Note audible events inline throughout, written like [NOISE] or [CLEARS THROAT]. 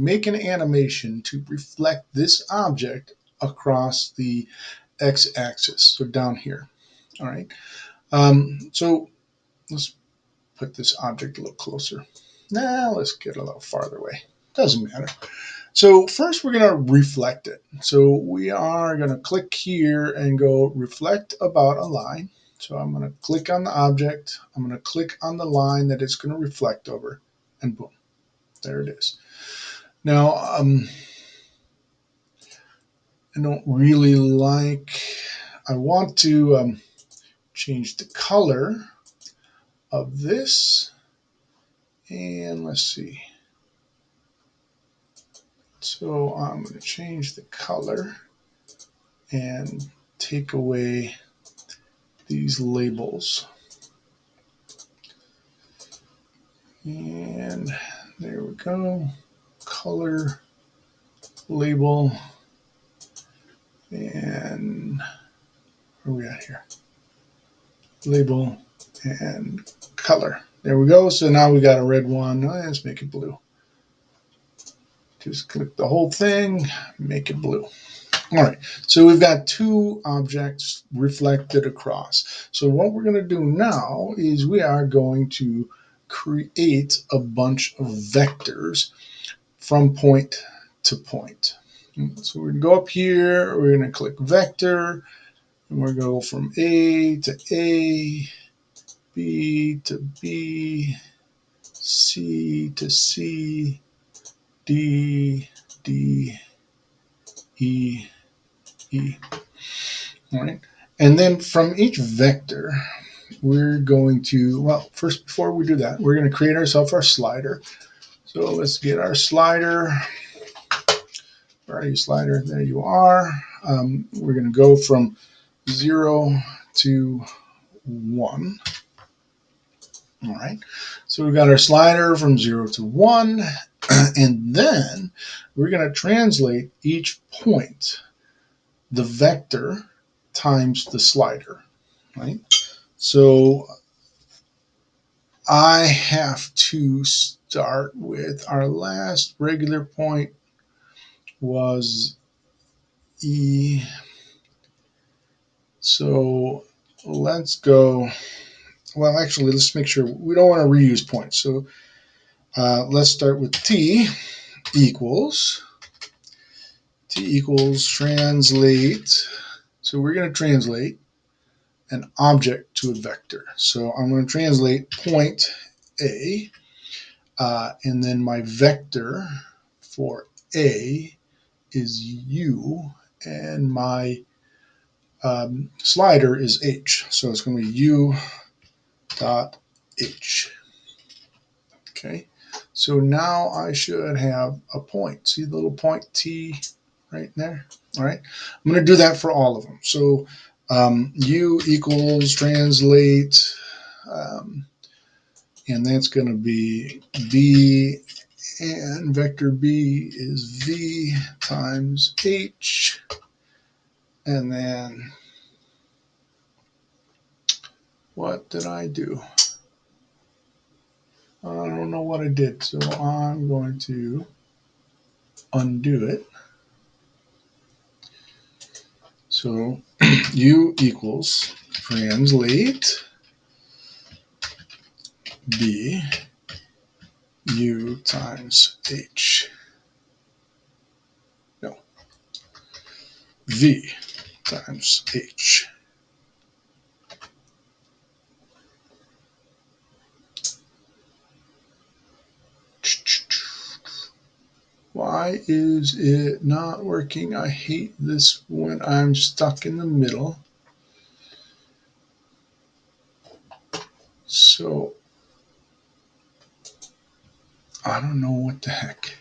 make an animation to reflect this object across the x-axis, so down here. All right. Um, so let's put this object a little closer. Now let's get a little farther away. Doesn't matter. So first we're going to reflect it. So we are going to click here and go reflect about a line. So I'm going to click on the object. I'm going to click on the line that it's going to reflect over and boom, there it is. Now, um, I don't really like, I want to um, change the color of this. And let's see. So I'm going to change the color and take away these labels. And there we go. Color, label, and where are we at here? Label and color. There we go. So now we got a red one. Oh, let's make it blue. Just click the whole thing, make it blue. All right, so we've got two objects reflected across. So what we're going to do now is we are going to create a bunch of vectors from point to point. So we're going to go up here, we're going to click vector, and we're going to go from A to A, B to B, C to C, D, D, E, E. All right. And then from each vector, we're going to, well, first, before we do that, we're going to create ourselves our slider. So let's get our slider. Where are you, slider? There you are. Um, we're going to go from 0 to 1. All right. So we've got our slider from 0 to 1. [CLEARS THROAT] and then we're going to translate each point, the vector times the slider, right? So I have to start with our last regular point was E. So let's go, well, actually, let's make sure we don't want to reuse points. So uh, let's start with t equals t equals translate. So we're going to translate an object to a vector. So I'm going to translate point A, uh, and then my vector for A is U, and my um, slider is H. So it's going to be U dot H. Okay. So now I should have a point. See the little point T right there? All right. I'm going to do that for all of them. So um, U equals translate, um, and that's going to be B, and vector B is V times H, and then what did I do? I don't know what I did, so I'm going to undo it. So [CLEARS THROAT] u equals translate b u times h. No. v times h. Why is it not working? I hate this when I'm stuck in the middle. So, I don't know what the heck.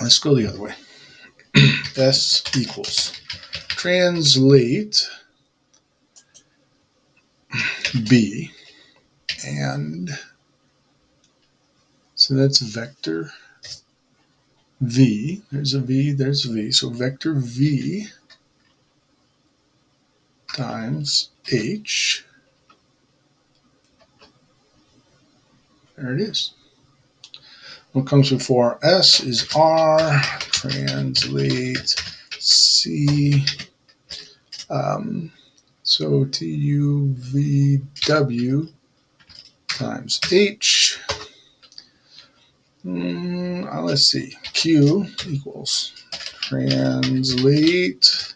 Let's go the other way. [CLEARS THROAT] S equals translate b and so that's vector v. There's a v there's a v. So vector v times h. There it is. What comes before S is R, translate C. Um, so TUVW times H. Mm, let's see. Q equals translate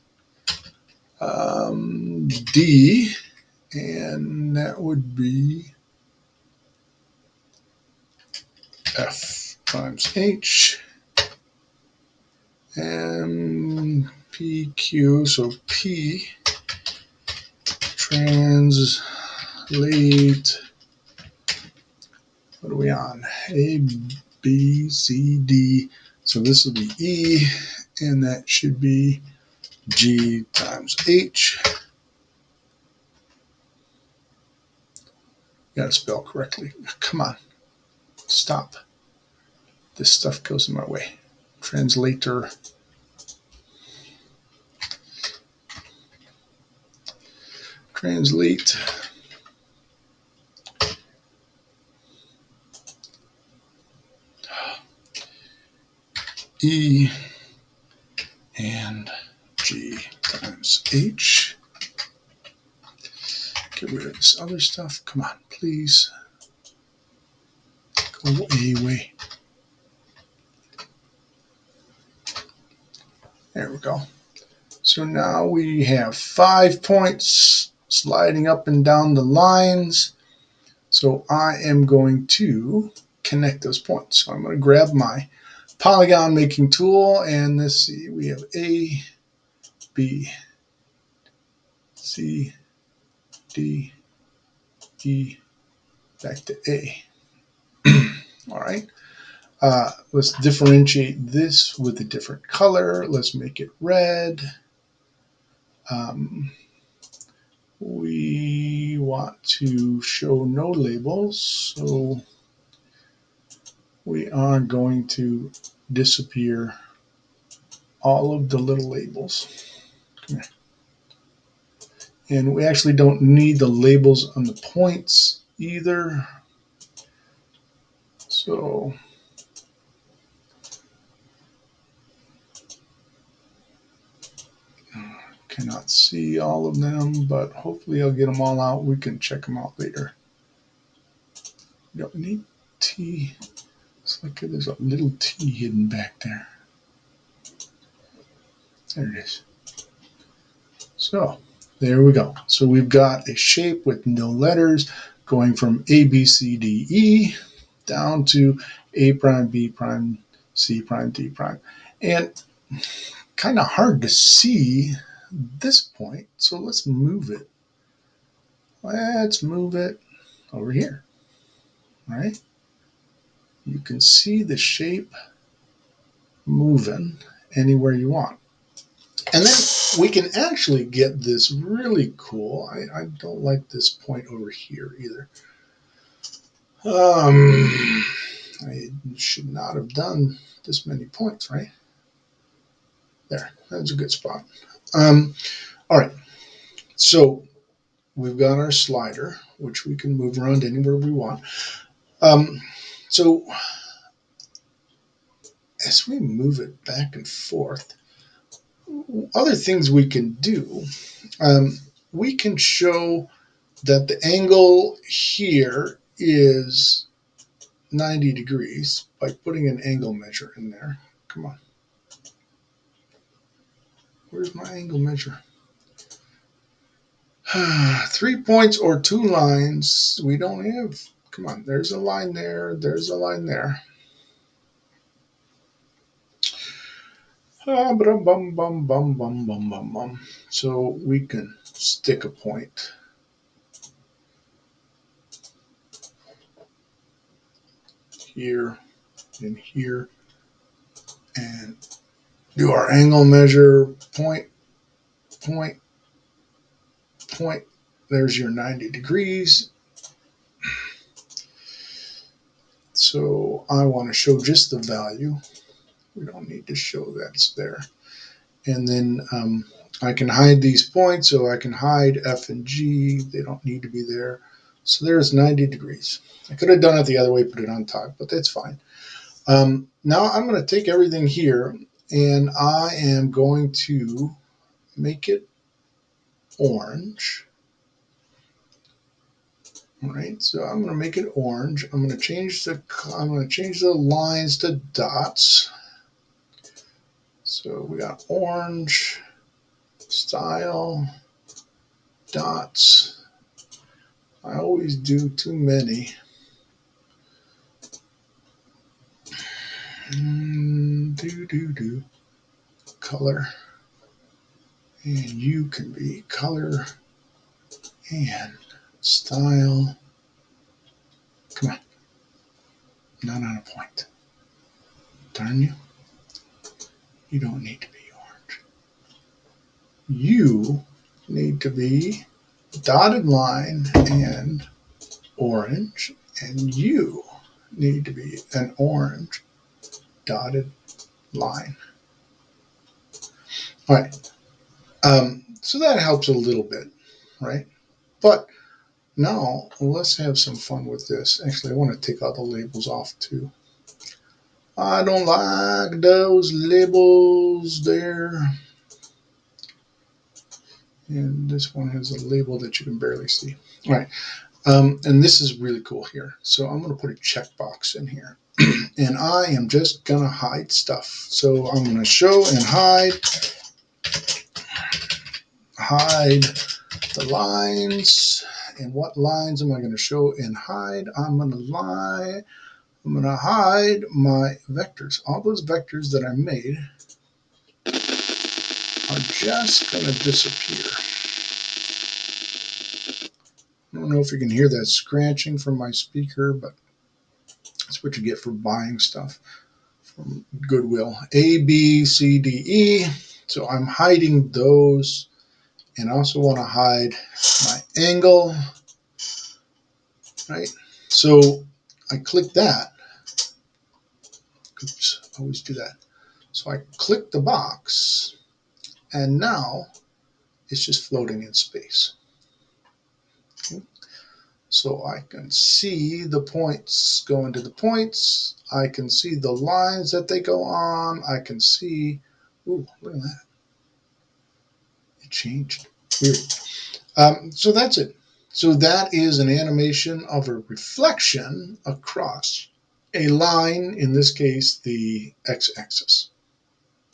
um, D, and that would be F times H and PQ, so P translate, what are we on? A, B, C, D. So this will be E, and that should be G times H. Got to spell correctly. Come on. Stop. This stuff goes in my way. Translator. Translate. E and G times H. Get rid of this other stuff. Come on, please. Go away. There we go. So now we have five points sliding up and down the lines. So I am going to connect those points. So I'm going to grab my polygon making tool and let's see, we have A, B, C, D, E, back to A. [CLEARS THROAT] All right. Uh, let's differentiate this with a different color. Let's make it red. Um, we want to show no labels, so we are going to disappear all of the little labels. And we actually don't need the labels on the points either. So cannot see all of them, but hopefully I'll get them all out. We can check them out later. Don't need T. Like there's a little T hidden back there. There it is. So there we go. So we've got a shape with no letters going from A, B, C, D, E down to A prime, B prime, C prime, D prime. And kind of hard to see this point. So let's move it. Let's move it over here. All right you can see the shape moving anywhere you want. And then we can actually get this really cool. I, I don't like this point over here either. Um, I should not have done this many points, right? There, that's a good spot. Um, all right, so we've got our slider, which we can move around anywhere we want. Um, so as we move it back and forth, other things we can do, um, we can show that the angle here is 90 degrees by putting an angle measure in there. Come on. Where's my angle measure? [SIGHS] Three points or two lines. We don't have Come on, there's a line there, there's a line there. Ah, bum, bum, bum, bum, bum, bum, bum. So we can stick a point. Here and here and do our angle measure point, point, point. There's your 90 degrees So I want to show just the value. We don't need to show that's there. And then um, I can hide these points, so I can hide F and G. They don't need to be there. So there's 90 degrees. I could have done it the other way, put it on top, but that's fine. Um, now I'm going to take everything here and I am going to make it orange. All right, so I'm going to make it orange. I'm going to change the I'm going to change the lines to dots. So we got orange, style, dots. I always do too many. Mm, do do do. Color. And you can be color and style. Come on. Not on a point. Darn you. You don't need to be orange. You need to be dotted line and orange, and you need to be an orange dotted line. All right. Um, so that helps a little bit, right? But now let's have some fun with this. Actually, I want to take all the labels off too. I don't like those labels there. And this one has a label that you can barely see. All right. Um, and this is really cool here. So I'm going to put a checkbox in here. [CLEARS THROAT] and I am just going to hide stuff. So I'm going to show and hide. Hide the lines. And what lines am I going to show and hide? I'm going to lie. I'm going to hide my vectors. All those vectors that I made are just going to disappear. I don't know if you can hear that scratching from my speaker, but that's what you get for buying stuff from Goodwill. A, B, C, D, E. So I'm hiding those and I also want to hide my angle, right? So I click that. Oops, always do that. So I click the box and now it's just floating in space. So I can see the points go into the points. I can see the lines that they go on. I can see, ooh, look at that. Changed. Weird. Um, so that's it. So that is an animation of a reflection across a line, in this case, the x-axis.